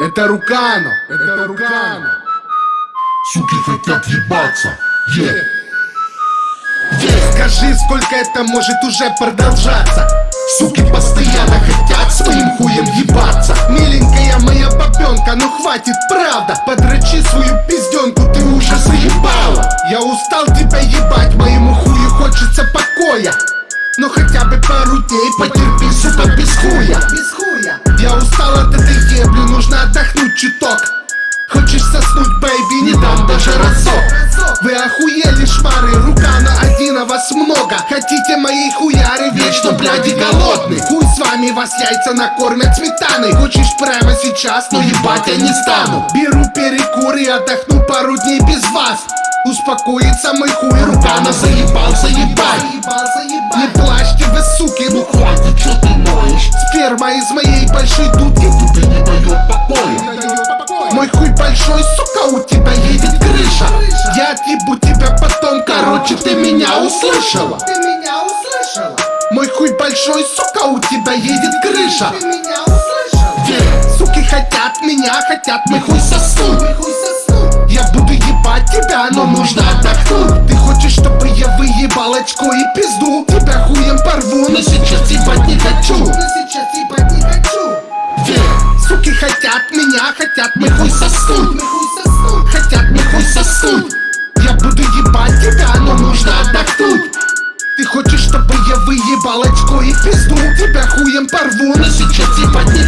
Это Рукано, это Рукано. Суки хотят ебаться, е. Скажи, сколько это может уже продолжаться? Суки постоянно хотят своим хуем ебаться. Миленькая моя бабенка, ну хватит, правда. Подрочи свою пизденку, ты уже заебала. Я устал тебя ебать, моему хую хочется покоя. Но хотя бы пару дней потерпи, сука, без хуя Соснуть, baby, не дам даже разок. Вы охуели, шмары, рука на один, а вас много. Хотите моей хуяры, вечно, бляди, голодный Хуй с вами, вас яйца накормят сметаной. Хочешь прямо сейчас, но ебать я не стану. Беру перекур и отдохну пару дней без вас. Успокоится мой хуй, рука на заебал, заебай. Не плачьте вы, суки, ну Хватит, чё ты ноешь? сперма из моей большой дудки услышала. Ты меня услышала. Мой хуй большой, сука, у тебя едет крыша. Ты меня услышала. Е Суки хотят меня, хотят мой хуй соснуть. Я буду ебать тебя, но нужно отдохнуть. Ты хочешь, чтобы я выебал очко и пизду? Тебя хуем порву, но сейчас ебать не хочу. Но сейчас ебать не хочу. Е Суки хотят меня, хотят мой хуй соснуть очко и пизду Тебя хуем порву, но сейчас ебать не